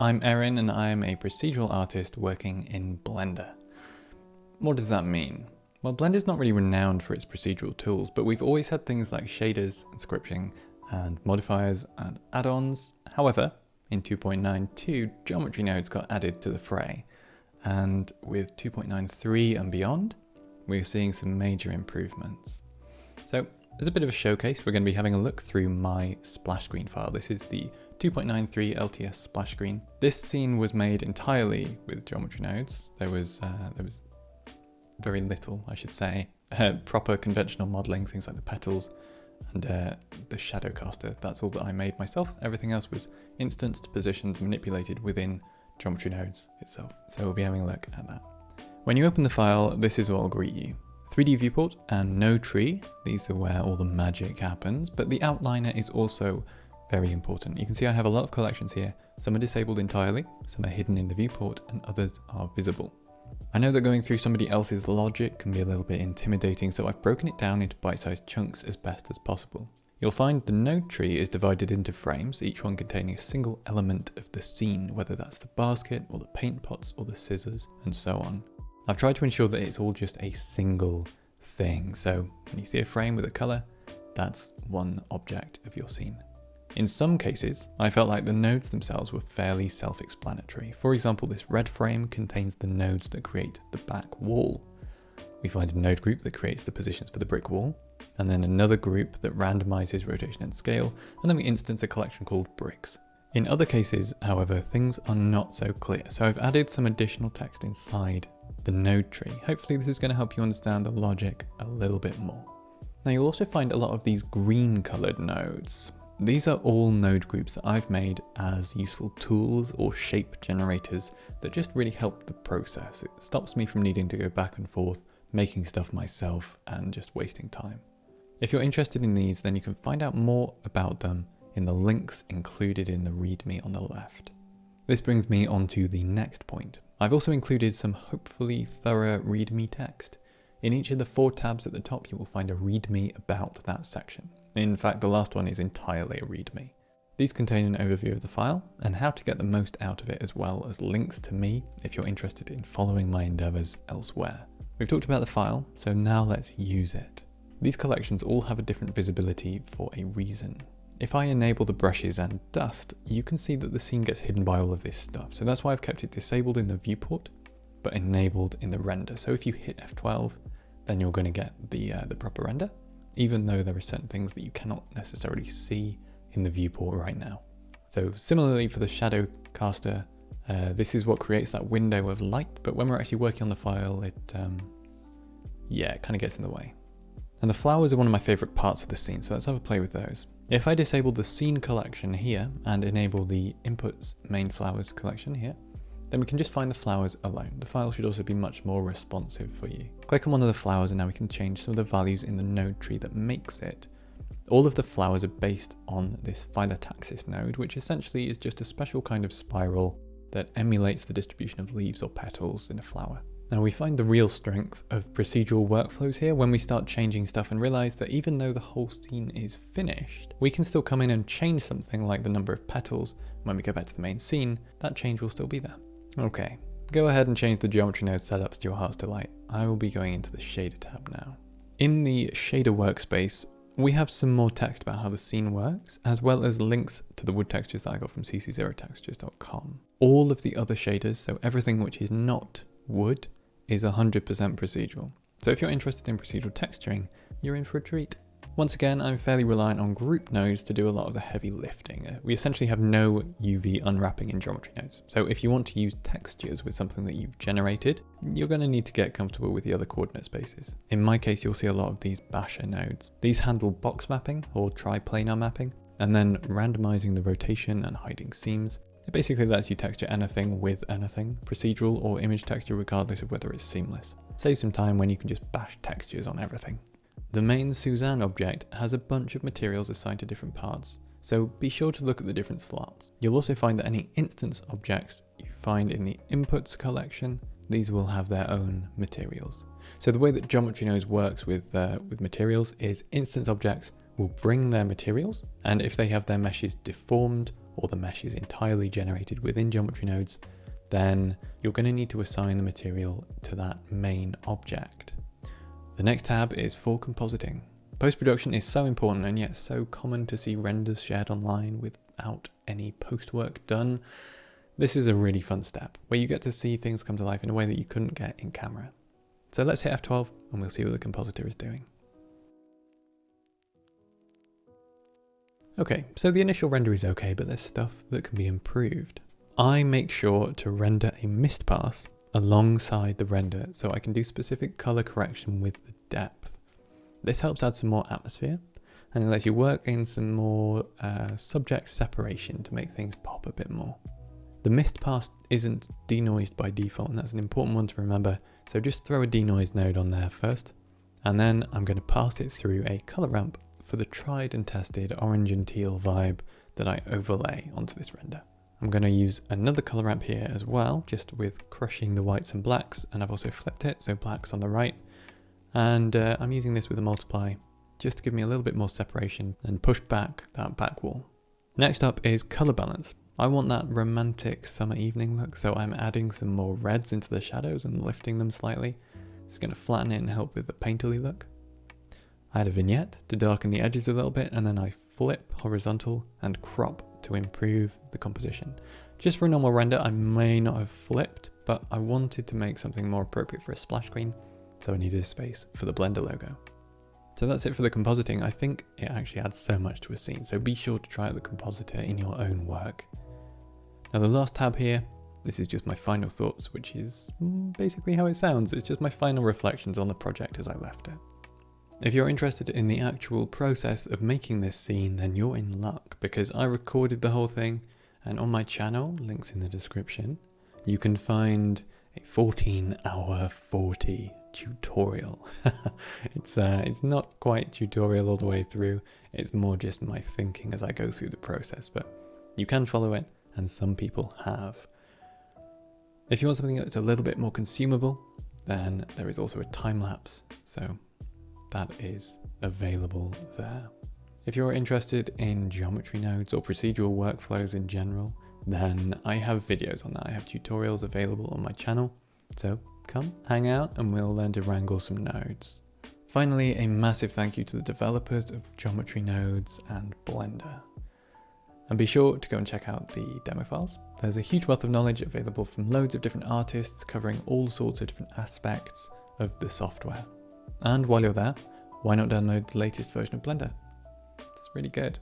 I'm Erin and I am a procedural artist working in Blender. What does that mean? Well, Blender's not really renowned for its procedural tools, but we've always had things like shaders and scripting and modifiers and add-ons. However, in 2.92, geometry nodes got added to the fray. And with 2.93 and beyond, we're seeing some major improvements. So as a bit of a showcase, we're going to be having a look through my splash screen file. This is the 2.93 LTS splash screen. This scene was made entirely with geometry nodes. There was uh, there was very little, I should say, uh, proper conventional modeling, things like the petals and uh, the shadow caster. That's all that I made myself. Everything else was instanced, positioned, manipulated within geometry nodes itself. So we'll be having a look at that. When you open the file, this is what will greet you. 3D viewport and node tree. These are where all the magic happens, but the outliner is also very important. You can see I have a lot of collections here. Some are disabled entirely, some are hidden in the viewport, and others are visible. I know that going through somebody else's logic can be a little bit intimidating, so I've broken it down into bite-sized chunks as best as possible. You'll find the node tree is divided into frames, each one containing a single element of the scene, whether that's the basket, or the paint pots, or the scissors, and so on. I've tried to ensure that it's all just a single thing. So when you see a frame with a color, that's one object of your scene. In some cases, I felt like the nodes themselves were fairly self-explanatory. For example, this red frame contains the nodes that create the back wall. We find a node group that creates the positions for the brick wall, and then another group that randomizes rotation and scale, and then we instance a collection called bricks. In other cases, however, things are not so clear, so I've added some additional text inside the node tree. Hopefully this is going to help you understand the logic a little bit more. Now you'll also find a lot of these green colored nodes. These are all node groups that I've made as useful tools or shape generators that just really help the process. It stops me from needing to go back and forth, making stuff myself and just wasting time. If you're interested in these, then you can find out more about them in the links included in the README on the left. This brings me on to the next point. I've also included some hopefully thorough README text. In each of the four tabs at the top, you will find a README about that section. In fact, the last one is entirely a README. These contain an overview of the file and how to get the most out of it as well as links to me if you're interested in following my endeavors elsewhere. We've talked about the file, so now let's use it. These collections all have a different visibility for a reason. If I enable the brushes and dust, you can see that the scene gets hidden by all of this stuff. So that's why I've kept it disabled in the viewport, but enabled in the render. So if you hit F12, then you're going to get the, uh, the proper render, even though there are certain things that you cannot necessarily see in the viewport right now. So similarly for the shadow caster, uh, this is what creates that window of light, but when we're actually working on the file, it, um, yeah, it kind of gets in the way. And the flowers are one of my favorite parts of the scene, so let's have a play with those. If I disable the scene collection here and enable the inputs main flowers collection here, then we can just find the flowers alone. The file should also be much more responsive for you. Click on one of the flowers and now we can change some of the values in the node tree that makes it. All of the flowers are based on this phyllotaxis node, which essentially is just a special kind of spiral that emulates the distribution of leaves or petals in a flower. Now we find the real strength of procedural workflows here when we start changing stuff and realize that even though the whole scene is finished, we can still come in and change something like the number of petals. When we go back to the main scene, that change will still be there. Okay, go ahead and change the geometry node setups to your heart's delight. I will be going into the shader tab now. In the shader workspace, we have some more text about how the scene works, as well as links to the wood textures that I got from cc0textures.com. All of the other shaders, so everything which is not wood, is 100% procedural. So if you're interested in procedural texturing, you're in for a treat. Once again, I'm fairly reliant on group nodes to do a lot of the heavy lifting. Uh, we essentially have no UV unwrapping in geometry nodes. So if you want to use textures with something that you've generated, you're going to need to get comfortable with the other coordinate spaces. In my case, you'll see a lot of these basher nodes. These handle box mapping or triplanar mapping, and then randomizing the rotation and hiding seams, it basically lets you texture anything with anything, procedural or image texture regardless of whether it's seamless. Save some time when you can just bash textures on everything. The main Suzanne object has a bunch of materials assigned to different parts, so be sure to look at the different slots. You'll also find that any instance objects you find in the inputs collection, these will have their own materials. So the way that Geometry Nodes works with, uh, with materials is instance objects will bring their materials, and if they have their meshes deformed or the mesh is entirely generated within geometry nodes, then you're going to need to assign the material to that main object. The next tab is for compositing. Post-production is so important and yet so common to see renders shared online without any post-work done. This is a really fun step where you get to see things come to life in a way that you couldn't get in camera. So let's hit F12 and we'll see what the compositor is doing. Okay, so the initial render is okay, but there's stuff that can be improved. I make sure to render a mist pass alongside the render so I can do specific color correction with the depth. This helps add some more atmosphere and it lets you work in some more uh, subject separation to make things pop a bit more. The mist pass isn't denoised by default and that's an important one to remember so just throw a denoise node on there first and then I'm going to pass it through a color ramp for the tried and tested orange and teal vibe that I overlay onto this render. I'm going to use another color ramp here as well, just with crushing the whites and blacks, and I've also flipped it, so black's on the right. And uh, I'm using this with a multiply, just to give me a little bit more separation and push back that back wall. Next up is color balance. I want that romantic summer evening look, so I'm adding some more reds into the shadows and lifting them slightly. It's going to flatten it and help with the painterly look. I add a vignette to darken the edges a little bit, and then I flip horizontal and crop to improve the composition. Just for a normal render, I may not have flipped, but I wanted to make something more appropriate for a splash screen, so I needed a space for the Blender logo. So that's it for the compositing. I think it actually adds so much to a scene, so be sure to try out the compositor in your own work. Now the last tab here, this is just my final thoughts, which is basically how it sounds. It's just my final reflections on the project as I left it. If you're interested in the actual process of making this scene, then you're in luck because I recorded the whole thing and on my channel, links in the description, you can find a 14 hour 40 tutorial. it's uh, it's not quite tutorial all the way through, it's more just my thinking as I go through the process, but you can follow it and some people have. If you want something that's a little bit more consumable, then there is also a time lapse. So that is available there. If you're interested in geometry nodes or procedural workflows in general, then I have videos on that. I have tutorials available on my channel. So come hang out and we'll learn to wrangle some nodes. Finally, a massive thank you to the developers of Geometry Nodes and Blender. And be sure to go and check out the demo files. There's a huge wealth of knowledge available from loads of different artists covering all sorts of different aspects of the software. And while you're there, why not download the latest version of Blender? It's really good.